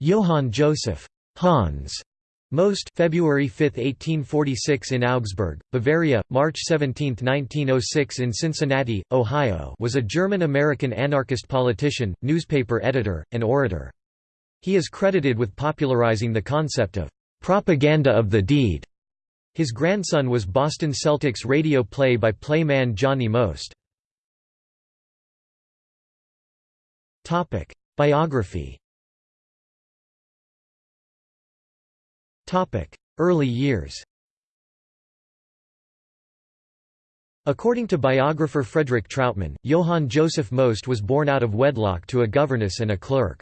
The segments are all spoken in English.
Johann Joseph Hans Most February 5, 1846 in Augsburg, Bavaria, March 17, 1906 in Cincinnati, Ohio was a German-American anarchist politician, newspaper editor, and orator. He is credited with popularizing the concept of «propaganda of the deed». His grandson was Boston Celtics radio play-by-play man Johnny Most. Biography Early years According to biographer Frederick Trautmann, Johann Joseph Most was born out of wedlock to a governess and a clerk.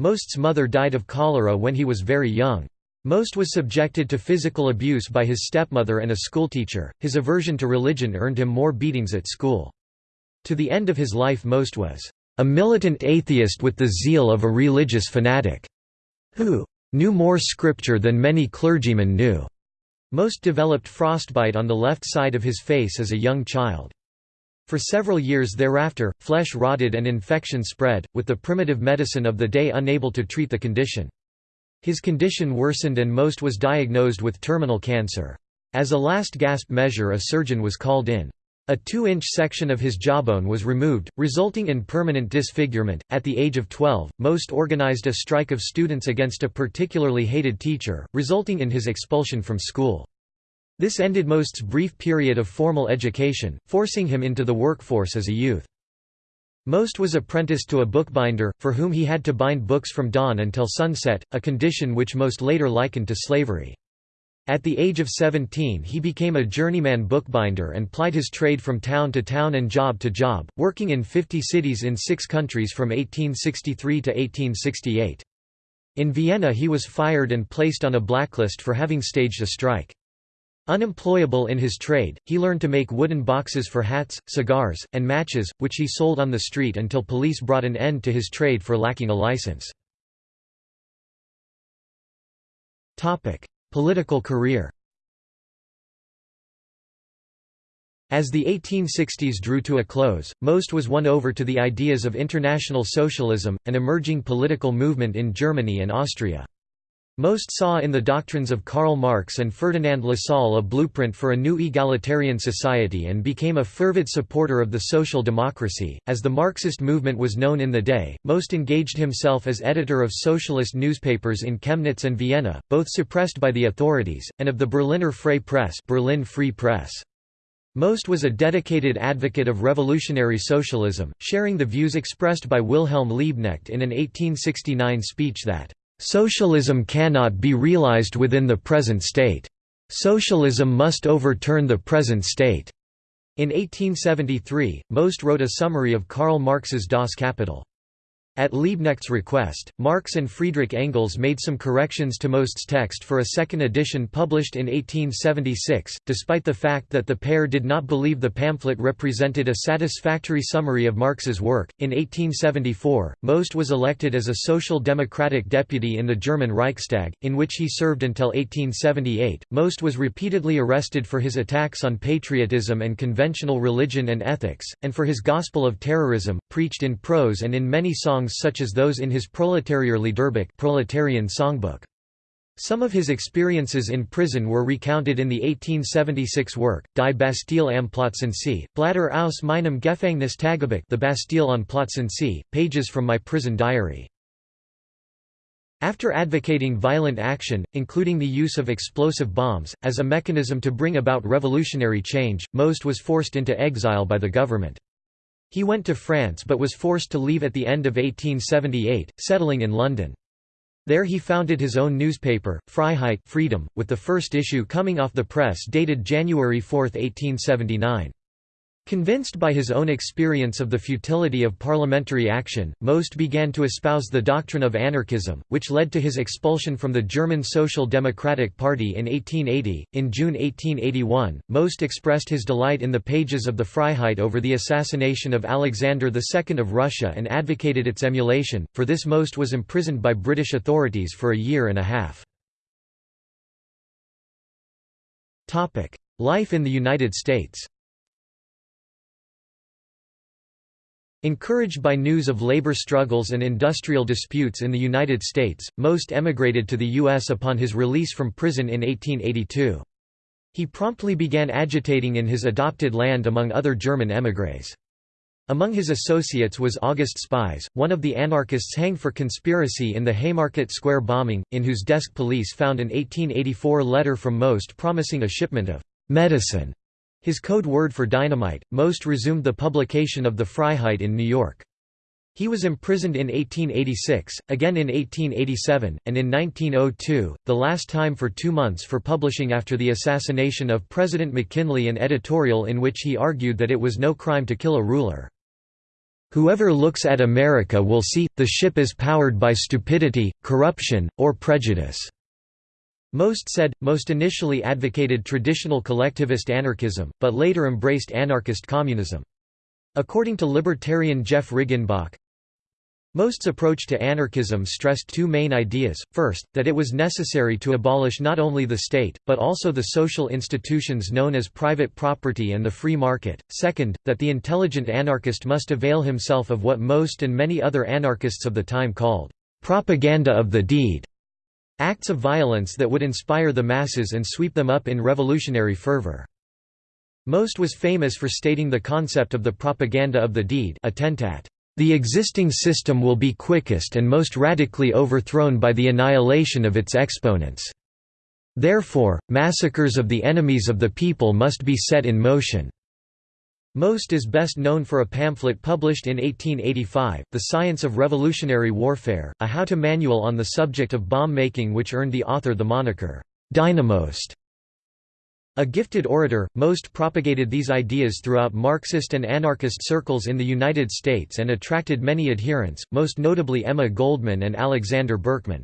Most's mother died of cholera when he was very young. Most was subjected to physical abuse by his stepmother and a schoolteacher. His aversion to religion earned him more beatings at school. To the end of his life Most was a militant atheist with the zeal of a religious fanatic, who knew more scripture than many clergymen knew. Most developed frostbite on the left side of his face as a young child. For several years thereafter, flesh rotted and infection spread, with the primitive medicine of the day unable to treat the condition. His condition worsened and Most was diagnosed with terminal cancer. As a last gasp measure a surgeon was called in. A 2-inch section of his jawbone was removed, resulting in permanent disfigurement. At the age of 12, Most organized a strike of students against a particularly hated teacher, resulting in his expulsion from school. This ended Most's brief period of formal education, forcing him into the workforce as a youth. Most was apprenticed to a bookbinder, for whom he had to bind books from dawn until sunset, a condition which Most later likened to slavery. At the age of 17 he became a journeyman bookbinder and plied his trade from town to town and job to job, working in 50 cities in six countries from 1863 to 1868. In Vienna he was fired and placed on a blacklist for having staged a strike. Unemployable in his trade, he learned to make wooden boxes for hats, cigars, and matches, which he sold on the street until police brought an end to his trade for lacking a license. Political career As the 1860s drew to a close, Most was won over to the ideas of International Socialism, an emerging political movement in Germany and Austria. Most saw in the doctrines of Karl Marx and Ferdinand Lassalle a blueprint for a new egalitarian society and became a fervid supporter of the social democracy. As the Marxist movement was known in the day, Most engaged himself as editor of socialist newspapers in Chemnitz and Vienna, both suppressed by the authorities, and of the Berliner Freie Presse, Berlin Free Press. Most was a dedicated advocate of revolutionary socialism, sharing the views expressed by Wilhelm Liebknecht in an 1869 speech that Socialism cannot be realized within the present state. Socialism must overturn the present state. In 1873, Most wrote a summary of Karl Marx's Das Kapital. At Liebknecht's request, Marx and Friedrich Engels made some corrections to Most's text for a second edition published in 1876, despite the fact that the pair did not believe the pamphlet represented a satisfactory summary of Marx's work. In 1874, Most was elected as a Social Democratic deputy in the German Reichstag, in which he served until 1878. Most was repeatedly arrested for his attacks on patriotism and conventional religion and ethics, and for his gospel of terrorism, preached in prose and in many songs songs such as those in his Proletarier Liederbuch proletarian songbook. Some of his experiences in prison were recounted in the 1876 work, Die Bastille am Plötzensee, Blätter aus meinem Gefängnis Tagebuch The Bastille on Plötzensee, pages from my prison diary. After advocating violent action, including the use of explosive bombs, as a mechanism to bring about revolutionary change, Most was forced into exile by the government. He went to France but was forced to leave at the end of 1878, settling in London. There he founded his own newspaper, Freiheit Freedom, with the first issue coming off the press dated January 4, 1879. Convinced by his own experience of the futility of parliamentary action, Most began to espouse the doctrine of anarchism, which led to his expulsion from the German Social Democratic Party in 1880. In June 1881, Most expressed his delight in the pages of the Freiheit over the assassination of Alexander II of Russia and advocated its emulation. For this, Most was imprisoned by British authorities for a year and a half. Life in the United States Encouraged by news of labor struggles and industrial disputes in the United States, Most emigrated to the U.S. upon his release from prison in 1882. He promptly began agitating in his adopted land among other German émigrés. Among his associates was August Spies, one of the anarchists hanged for conspiracy in the Haymarket Square bombing, in whose desk police found an 1884 letter from Most promising a shipment of «medicine» His code word for dynamite, Most resumed the publication of the Freiheit in New York. He was imprisoned in 1886, again in 1887, and in 1902, the last time for two months for publishing after the assassination of President McKinley an editorial in which he argued that it was no crime to kill a ruler. Whoever looks at America will see, the ship is powered by stupidity, corruption, or prejudice. Most said, Most initially advocated traditional collectivist anarchism, but later embraced anarchist communism. According to libertarian Jeff Riggenbach, Most's approach to anarchism stressed two main ideas, first, that it was necessary to abolish not only the state, but also the social institutions known as private property and the free market, second, that the intelligent anarchist must avail himself of what Most and many other anarchists of the time called, "...propaganda of the deed", Acts of violence that would inspire the masses and sweep them up in revolutionary fervor. Most was famous for stating the concept of the propaganda of the deed attentat. The existing system will be quickest and most radically overthrown by the annihilation of its exponents. Therefore, massacres of the enemies of the people must be set in motion. Most is best known for a pamphlet published in 1885, The Science of Revolutionary Warfare, a how-to manual on the subject of bomb making which earned the author the moniker, Dynamost. A gifted orator, Most propagated these ideas throughout Marxist and anarchist circles in the United States and attracted many adherents, most notably Emma Goldman and Alexander Berkman.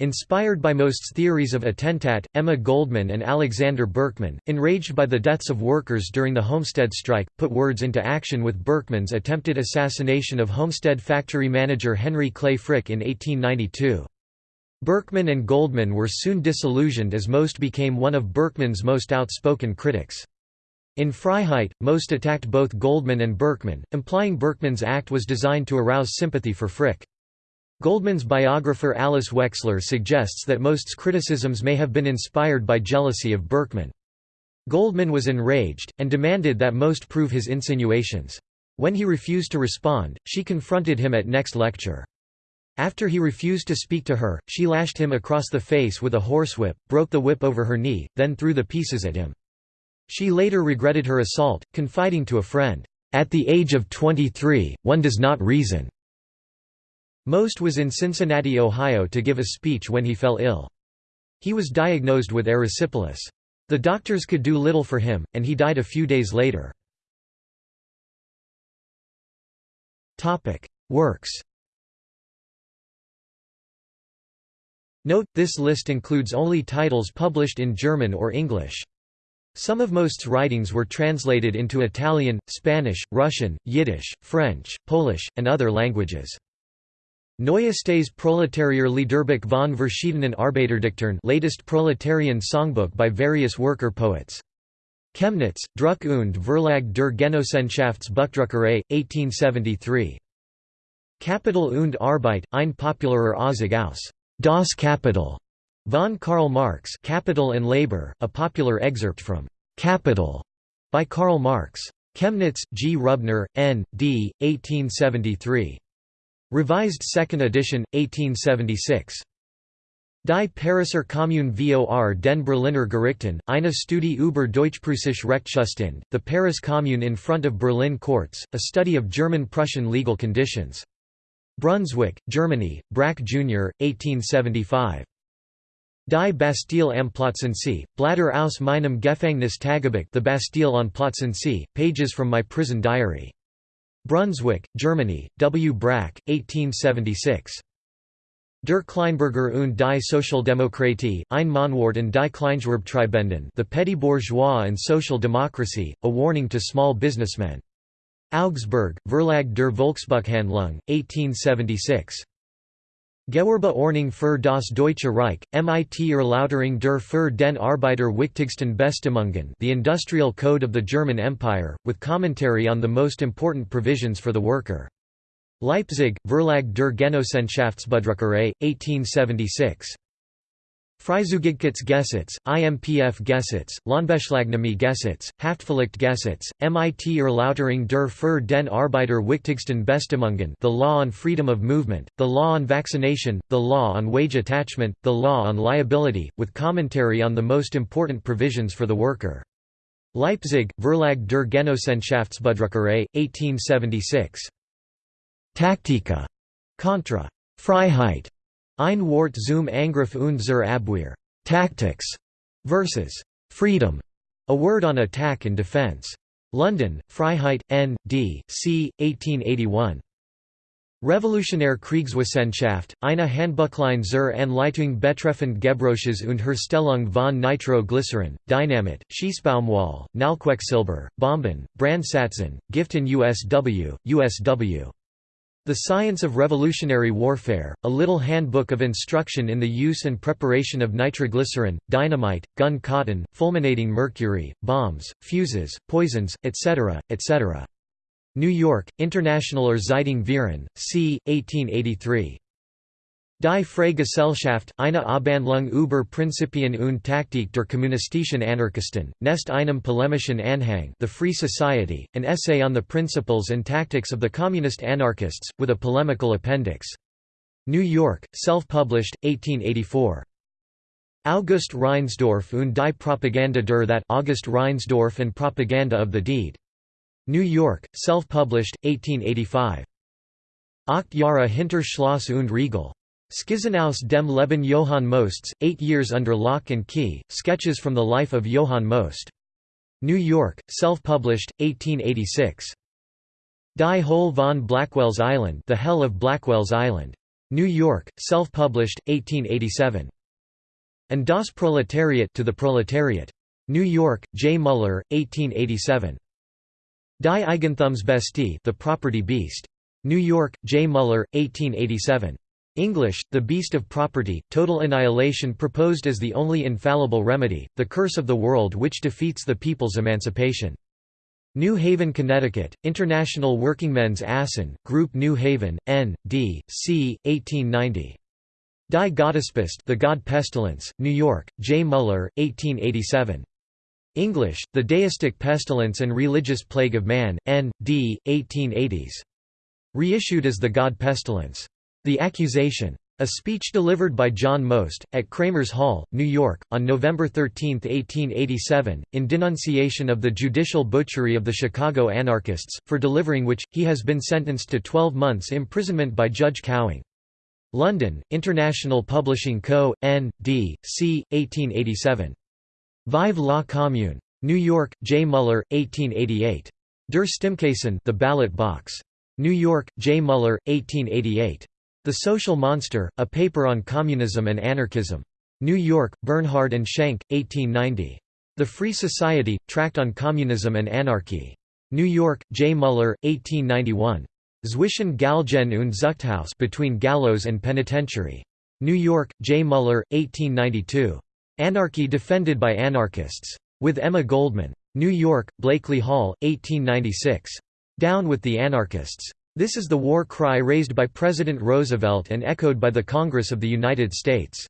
Inspired by Most's theories of attentat, Emma Goldman and Alexander Berkman, enraged by the deaths of workers during the Homestead strike, put words into action with Berkman's attempted assassination of Homestead factory manager Henry Clay Frick in 1892. Berkman and Goldman were soon disillusioned as Most became one of Berkman's most outspoken critics. In Freiheit, Most attacked both Goldman and Berkman, implying Berkman's act was designed to arouse sympathy for Frick. Goldman's biographer Alice Wexler suggests that Most's criticisms may have been inspired by jealousy of Berkman. Goldman was enraged, and demanded that Most prove his insinuations. When he refused to respond, she confronted him at next lecture. After he refused to speak to her, she lashed him across the face with a horsewhip, broke the whip over her knee, then threw the pieces at him. She later regretted her assault, confiding to a friend, "'At the age of 23, one does not reason. Most was in Cincinnati, Ohio to give a speech when he fell ill. He was diagnosed with erysipelas. The doctors could do little for him, and he died a few days later. Works Note, this list includes only titles published in German or English. Some of Most's writings were translated into Italian, Spanish, Russian, Yiddish, French, Polish, and other languages. Neuestes Proletarier Liederbuch von verschiedenen Arbeiterdichtern latest proletarian songbook by various worker poets. Chemnitz, Druck und Verlag der Genossenschaftsbuchdruckerei, 1873. Kapital und Arbeit, ein popularer Auszug aus Das Kapital von Karl Marx Capital and Labor, a popular excerpt from Capital by Karl Marx. Chemnitz, G. Rubner, N. D. 1873. Revised 2nd edition, 1876. Die Pariser Kommune vor den Berliner Gerichten, eine Studie über Deutsch-Preußische Rechtszustand, the Paris Commune in front of Berlin courts, a study of German-Prussian legal conditions. Brunswick, Germany, Brack Jr., 1875. Die Bastille am Plötzensee, Blätter aus meinem Gefängnis Tagebuch The Bastille on Plötzensee, pages from my prison diary. Brunswick, Germany, W. Brack, 1876. Der Kleinbürger und die Sozialdemokratie, ein Mahnwort die Kleingewerbetreibenden The Petty Bourgeois and Social Democracy, a warning to small businessmen. Augsburg, Verlag der Volksbuchhandlung, 1876. Gewerbe Ordnung für das Deutsche Reich, MIT Erläuterung der für den Arbeiter wichtigsten Bestimmungen The Industrial Code of the German Empire, with commentary on the most important provisions for the worker. Leipzig, Verlag der Genossenschaftsbedruckerei, 1876. Freizügigkeitsgesetz, IMPF Gesetz, Lohnbeschlagnahme Gesetz, Haftpflichtgesetz, MIT Erläuterung der für den Arbeiter wichtigsten Bestimmungen the law on freedom of movement, the law on vaccination, the law on wage attachment, the law on liability, with commentary on the most important provisions for the worker. Leipzig, Verlag der Genossenschaftsbedruckerei, 1876. Taktika. Contra. Freiheit. Ein Wort zum Angriff und zur Abwehr tactics versus freedom, a word on attack and defense. London, Freiheit, N. D. C. 1881. Revolutionär Kriegswissenschaft, eine Handbuchlein zur Anleitung betreffend Gebräuches und Herstellung von Nitroglycerin, Dynamit, Schießbaumwolle, Knallquecksilber, Bomben, Brandsatzen, Giften USW, USW. The Science of Revolutionary Warfare, a little handbook of instruction in the use and preparation of nitroglycerin, dynamite, gun cotton, fulminating mercury, bombs, fuses, poisons, etc., etc. New York, Internationaler Zeitung Viren, c. 1883. Die Freie Gesellschaft, eine Abhandlung über Prinzipien und Taktik der kommunistischen Anarchisten, nest einem polemischen Anhang The Free Society, an essay on the principles and tactics of the communist anarchists, with a polemical appendix. New York, self-published, 1884. August Reinsdorf und die Propaganda der that August Reinsdorf and Propaganda of the Deed. New York, self-published, 1885. Acht Jahre hinter Schloss und Riegel. Skizzenaus dem Leben Johann Mosts, Eight Years Under Lock and Key, Sketches from the Life of Johann Most. New York, self-published, 1886. Die Hölle von Blackwell's Island The Hell of Blackwell's Island. New York, self-published, 1887. And das Proletariat to the Proletariat. New York, J. Muller, 1887. Die Eigentumsbestie The Property Beast. New York, J. Muller, 1887. English, The Beast of Property, Total Annihilation proposed as the only infallible remedy, the curse of the world which defeats the people's emancipation. New Haven, Connecticut, International Workingmen's Assen, Group New Haven, N. D. C. 1890. Die Gottespest The God Pestilence, New York, J. Muller, 1887. English, The Deistic Pestilence and Religious Plague of Man, N. D. 1880s. Reissued as The God Pestilence. The Accusation. A speech delivered by John Most, at Cramer's Hall, New York, on November 13, 1887, in denunciation of the judicial butchery of the Chicago anarchists, for delivering which, he has been sentenced to 12 months' imprisonment by Judge Cowing. London, International Publishing Co., N. D. C. 1887. Vive la Commune. New York, J. Muller, 1888. Der Stimmkasten The Ballot Box. New York, J. Muller, 1888. The Social Monster, a paper on communism and anarchism. New York, Bernhard and Schenck, 1890. The Free Society, Tract on Communism and Anarchy. New York, J. Muller, 1891. Zwischen Galgen und Zuchthaus Between Gallows and Penitentiary. New York, J. Muller, 1892. Anarchy Defended by Anarchists. With Emma Goldman. New York, Blakely Hall, 1896. Down with the Anarchists. This is the war cry raised by President Roosevelt and echoed by the Congress of the United States.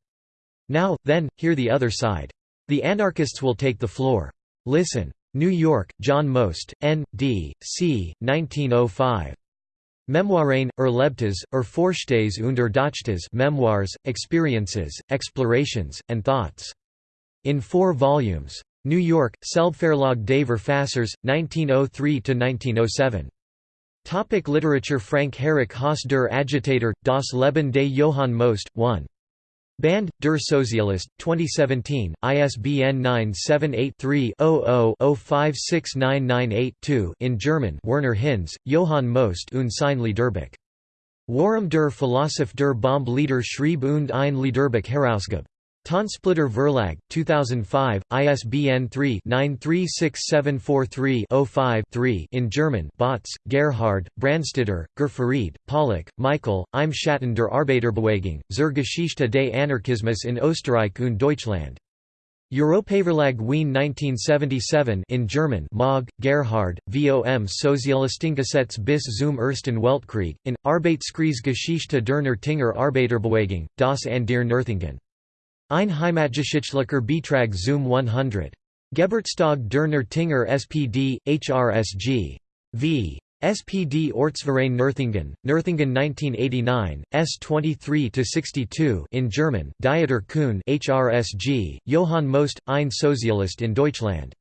Now, then, hear the other side. The anarchists will take the floor. Listen. New York, John Most, N. D. C. 1905. Memoiren, Erlebtes, Erforschtes und Erdachtes Memoirs, Experiences, Explorations, and Thoughts. In four volumes. New York, Selbstverlag des Verfassers, 1903–1907. Topic literature Frank Herrick Haus der Agitator, Das Leben des Johann Most, 1. Band, der Sozialist, 2017, ISBN 978-3-00-056998-2 in German Werner Hinz, Johann Most und sein Liederbuch. Warum der Philosoph der Bombe Lieder schrieb und ein Liederbuch herausgab. Tonsplitter Verlag, 2005, ISBN 3-936743-05-3 in German Botz, Gerhard, Brandstetter, Gerfarid, Pollock, Michael, Im Schatten der Arbeiterbewegung, zur Geschichte des Anarchismus in Österreich und Deutschland. Europaverlag Wien 1977 in German Mogg, Gerhard, vom Sozialistengesetz bis zum Ersten Weltkrieg, in, Arbeitskreisgeschichte der Nürtinger Arbeiterbewegung, das an der Nürtingen. Ein Heimatgeschichtlicher Beitrag zum 100. Geburtstag der Nürtinger SPD, HRSG. V. SPD Ortsverein Nürtingen, Nürtingen 1989, S 23-62 in German, Dieter Kuhn HRSG, Johann Most, ein Sozialist in Deutschland.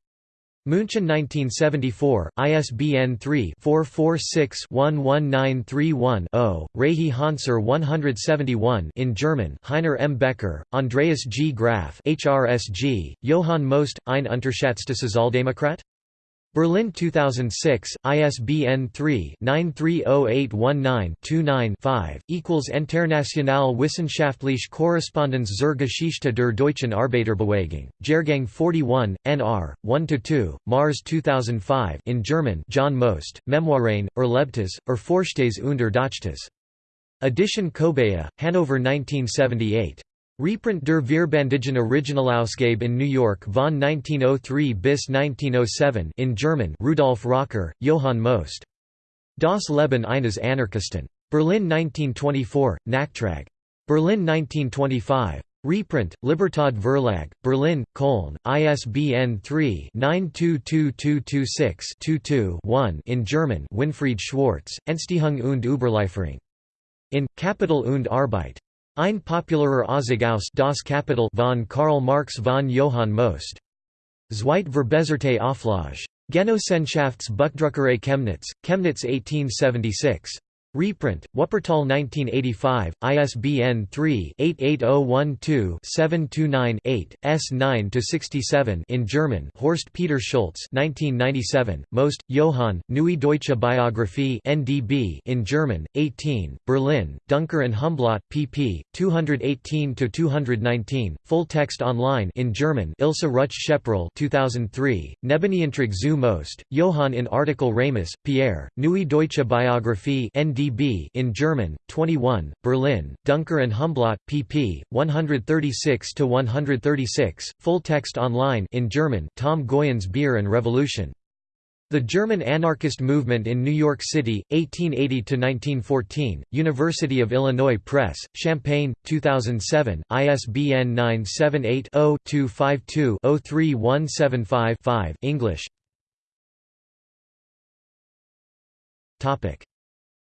München 1974, ISBN 3-446-11931-0, Reihe Hanser 171 in German Heiner M. Becker, Andreas G. Graf HRSG, Johann Most, ein Unterschätzte Sozialdemokrat? Berlin 2006, ISBN 3-930819-29-5, equals International Wissenschaftliche Korrespondenz zur Geschichte der deutschen Arbeiterbewegung, Jahrgang 41, NR, 1–2, Mars 2005 in German John Most, Memoiren, Erlebtes, Erforschtes und Erdachtes. Edition Kobaya, Hanover 1978. Reprint der Vierbandigen Originalausgabe in New York von 1903 bis 1907 in German Rudolf Rocker, Johann Most. Das Leben eines Anarchisten. Berlin 1924, Nachtrag. Berlin 1925. Reprint, Libertad Verlag, Berlin, Köln, ISBN 3-922226-22-1 in German Winfried Schwarz, Entstehung und Überlieferung. In, Kapital und Arbeit. Ein popularer Ausgaus das Kapital von Karl Marx von Johann Most. Zweit verbesserte Auflage. Genossenschaftsbuchdruckerei Chemnitz, Chemnitz 1876. Reprint, Wuppertal 1985, ISBN 3-88012-729-8, S9-67 in German Horst Peter Schulz 1997, Most, Johann, Neue Deutsche Biographie NDB in German, 18, Berlin, Duncker and Humblot, pp. 218–219, full text online in German Ilse Rutsch Sheprel 2003, Nebeniantrag zu Most, Johann in article Ramus, Pierre, Neue Deutsche Biographie NDB dB in German, 21, Berlin, Duncker and Humblot, pp. 136–136, full text online in German Tom Goyens Beer and Revolution. The German Anarchist Movement in New York City, 1880–1914, University of Illinois Press, Champaign, 2007, ISBN 978-0-252-03175-5 English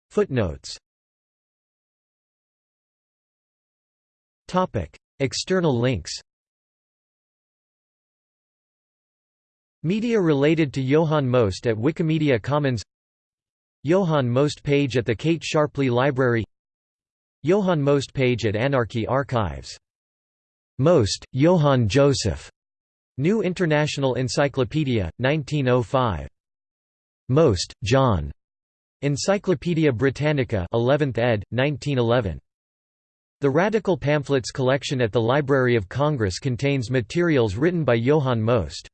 Footnotes External links Media related to Johann Most at Wikimedia Commons Johann Most page at the Kate Sharpley Library Johann Most page at Anarchy Archives. Most, Johann Joseph. New International Encyclopedia, 1905. Most, John. Encyclopædia Britannica 11th ed., 1911. The Radical Pamphlets collection at the Library of Congress contains materials written by Johann Most.